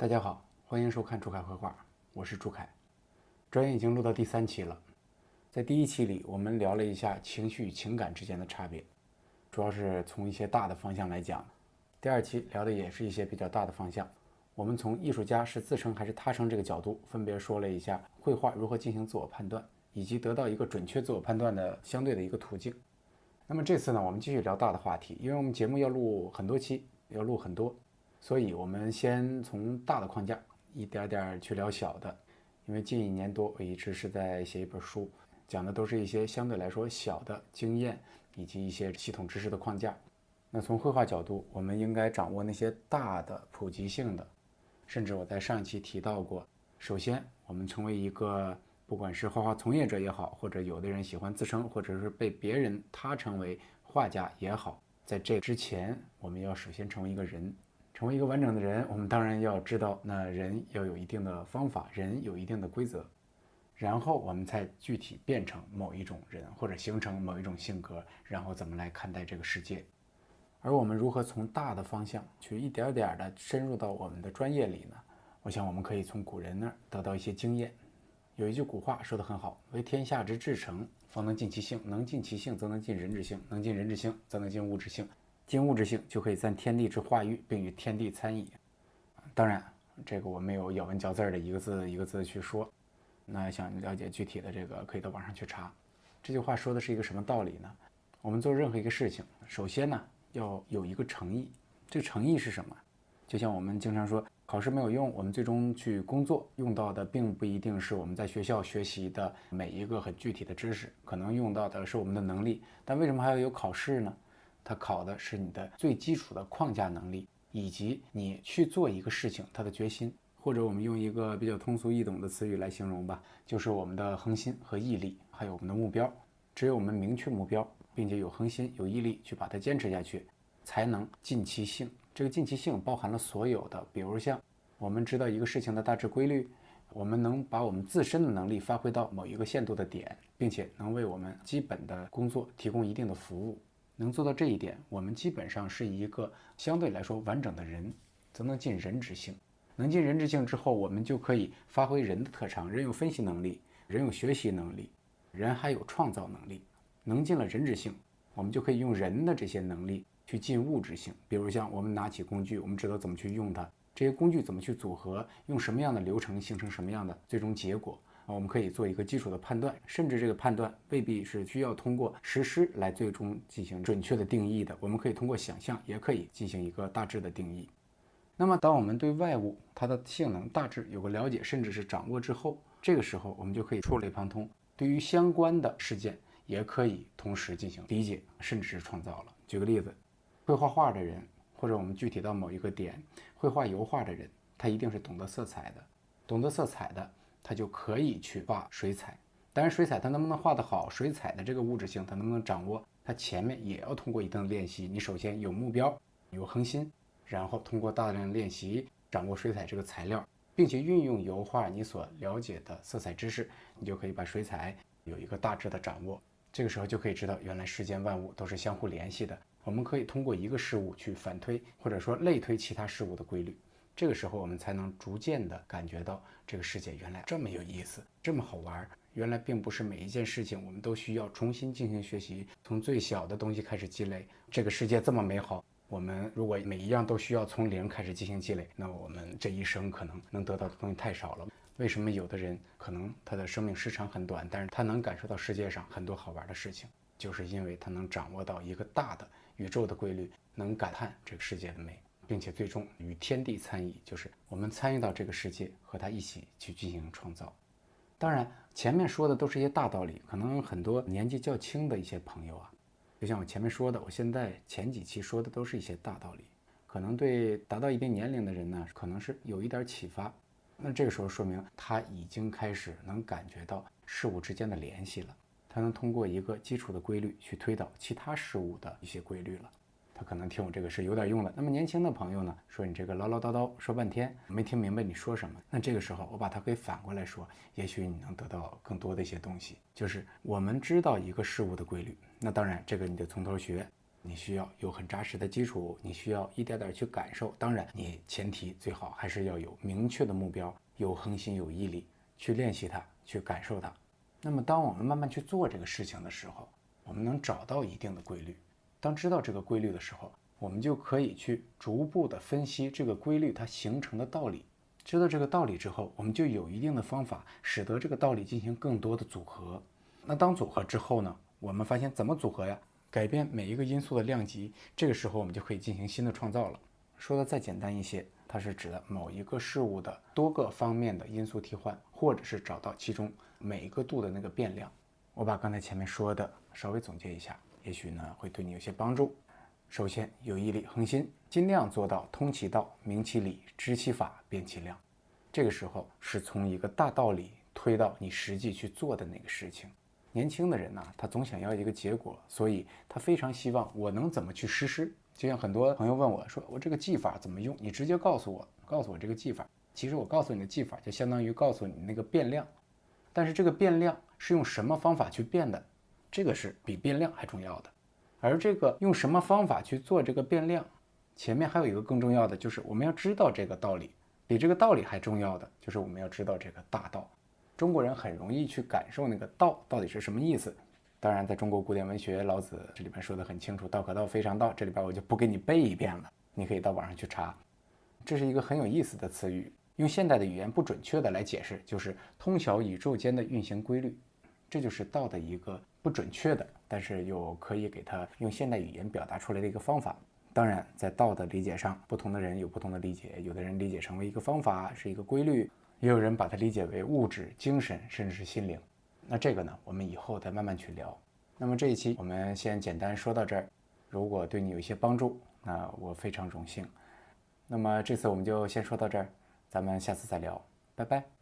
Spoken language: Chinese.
大家好，欢迎收看朱凯绘画，我是朱凯。专业已经录到第三期了，在第一期里，我们聊了一下情绪与情感之间的差别，主要是从一些大的方向来讲。第二期聊的也是一些比较大的方向，我们从艺术家是自称还是他称这个角度，分别说了一下绘画如何进行自我判断，以及得到一个准确自我判断的相对的一个途径。那么这次呢，我们继续聊大的话题，因为我们节目要录很多期，要录很多。所以，我们先从大的框架一点点去聊小的。因为近一年多，我一直是在写一本书，讲的都是一些相对来说小的经验以及一些系统知识的框架。那从绘画角度，我们应该掌握那些大的普及性的。甚至我在上一期提到过，首先，我们成为一个不管是画画从业者也好，或者有的人喜欢自称，或者是被别人他称为画家也好，在这之前，我们要首先成为一个人。成为一个完整的人，我们当然要知道，那人要有一定的方法，人有一定的规则，然后我们才具体变成某一种人，或者形成某一种性格，然后怎么来看待这个世界。而我们如何从大的方向去一点点的深入到我们的专业里呢？我想我们可以从古人那儿得到一些经验。有一句古话说得很好：“为天下之至诚，方能尽其性；能尽其性，则能尽人之性；能尽人之性，则能尽物之性。”尽物质性就可以赞天地之化育，并与天地参矣。当然，这个我没有咬文嚼字的一个字一个字去说。那想了解具体的这个，可以到网上去查。这句话说的是一个什么道理呢？我们做任何一个事情，首先呢要有一个诚意。这个诚意是什么？就像我们经常说，考试没有用，我们最终去工作用到的，并不一定是我们在学校学习的每一个很具体的知识，可能用到的是我们的能力。但为什么还要有考试呢？它考的是你的最基础的框架能力，以及你去做一个事情它的决心，或者我们用一个比较通俗易懂的词语来形容吧，就是我们的恒心和毅力，还有我们的目标。只有我们明确目标，并且有恒心、有毅力去把它坚持下去，才能尽其性。这个尽其性包含了所有的，比如像我们知道一个事情的大致规律，我们能把我们自身的能力发挥到某一个限度的点，并且能为我们基本的工作提供一定的服务。能做到这一点，我们基本上是一个相对来说完整的人，则能尽人之性。能尽人之性之后，我们就可以发挥人的特长。人有分析能力，人有学习能力，人还有创造能力。能尽了人之性，我们就可以用人的这些能力去尽物质性。比如像我们拿起工具，我们知道怎么去用它，这些工具怎么去组合，用什么样的流程形成什么样的最终结果。我们可以做一个基础的判断，甚至这个判断未必是需要通过实施来最终进行准确的定义的。我们可以通过想象，也可以进行一个大致的定义。那么，当我们对外物它的性能大致有个了解，甚至是掌握之后，这个时候我们就可以触类旁通，对于相关的事件也可以同时进行理解，甚至是创造了。举个例子，会画画的人，或者我们具体到某一个点，会画油画的人，他一定是懂得色彩的，懂得色彩的。他就可以去画水彩，当然水彩他能不能画得好，水彩的这个物质性他能不能掌握，他前面也要通过一定的练习。你首先有目标，有恒心，然后通过大量的练习掌握水彩这个材料，并且运用油画你所了解的色彩知识，你就可以把水彩有一个大致的掌握。这个时候就可以知道，原来世间万物都是相互联系的。我们可以通过一个事物去反推或者说类推其他事物的规律。这个时候，我们才能逐渐地感觉到这个世界原来这么有意思，这么好玩。原来并不是每一件事情我们都需要重新进行学习，从最小的东西开始积累。这个世界这么美好，我们如果每一样都需要从零开始进行积累，那我们这一生可能能得到的东西太少了。为什么有的人可能他的生命时长很短，但是他能感受到世界上很多好玩的事情，就是因为他能掌握到一个大的宇宙的规律，能感叹这个世界的美。并且最终与天地参与，就是我们参与到这个世界，和他一起去进行创造。当然，前面说的都是一些大道理，可能很多年纪较轻的一些朋友啊，就像我前面说的，我现在前几期说的都是一些大道理，可能对达到一定年龄的人呢，可能是有一点启发。那这个时候说明他已经开始能感觉到事物之间的联系了，他能通过一个基础的规律去推导其他事物的一些规律了。他可能听我这个是有点用的。那么年轻的朋友呢，说你这个唠唠叨叨说半天没听明白你说什么。那这个时候我把它给反过来说，也许你能得到更多的一些东西。就是我们知道一个事物的规律，那当然这个你得从头学。你需要有很扎实的基础，你需要一点点去感受。当然，你前提最好还是要有明确的目标，有恒心，有毅力去练习它，去感受它。那么，当我们慢慢去做这个事情的时候，我们能找到一定的规律。当知道这个规律的时候，我们就可以去逐步的分析这个规律它形成的道理。知道这个道理之后，我们就有一定的方法，使得这个道理进行更多的组合。那当组合之后呢？我们发现怎么组合呀？改变每一个因素的量级，这个时候我们就可以进行新的创造了。说的再简单一些，它是指的某一个事物的多个方面的因素替换，或者是找到其中每一个度的那个变量。我把刚才前面说的稍微总结一下，也许呢会对你有些帮助。首先，有毅力、恒心，尽量做到通其道、明其理、知其法、变其量。这个时候是从一个大道理推到你实际去做的那个事情。年轻的人呢，他总想要一个结果，所以他非常希望我能怎么去实施。就像很多朋友问我说：“我这个技法怎么用？你直接告诉我，告诉我这个技法。”其实我告诉你的技法，就相当于告诉你那个变量。但是这个变量是用什么方法去变的？这个是比变量还重要的。而这个用什么方法去做这个变量，前面还有一个更重要的，就是我们要知道这个道理。比这个道理还重要的，就是我们要知道这个大道。中国人很容易去感受那个道到底是什么意思。当然，在中国古典文学，老子这里边说的很清楚，“道可道，非常道”。这里边我就不给你背一遍了，你可以到网上去查。这是一个很有意思的词语，用现代的语言不准确的来解释，就是通晓宇宙间的运行规律。这就是道的一个不准确的，但是又可以给它用现代语言表达出来的一个方法。当然，在道的理解上，不同的人有不同的理解，有的人理解成为一个方法，是一个规律。也有人把它理解为物质、精神，甚至是心灵。那这个呢，我们以后再慢慢去聊。那么这一期我们先简单说到这儿。如果对你有一些帮助，那我非常荣幸。那么这次我们就先说到这儿，咱们下次再聊，拜拜。